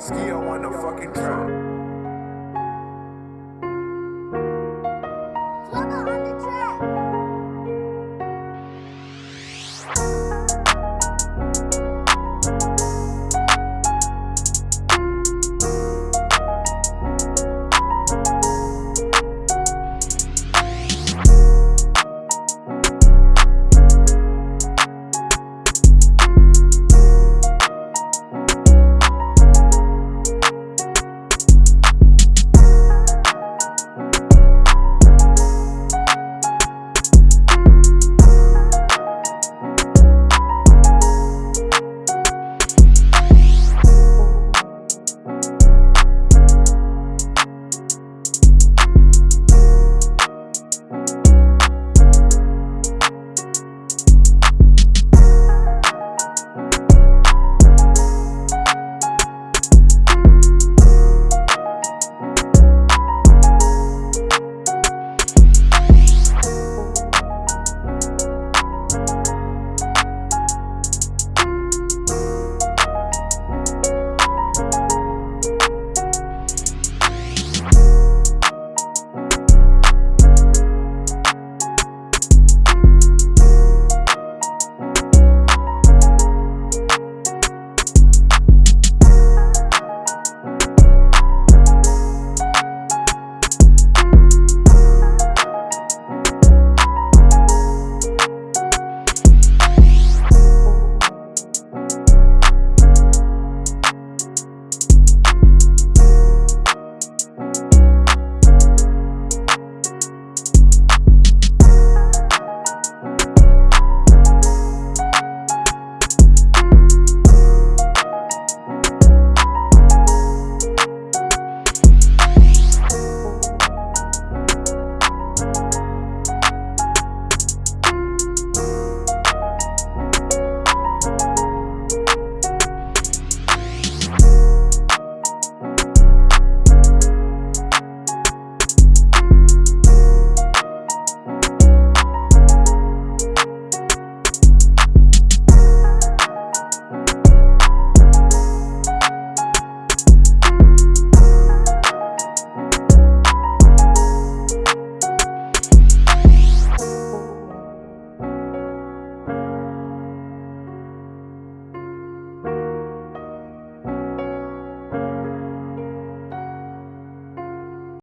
Ski on the fucking track.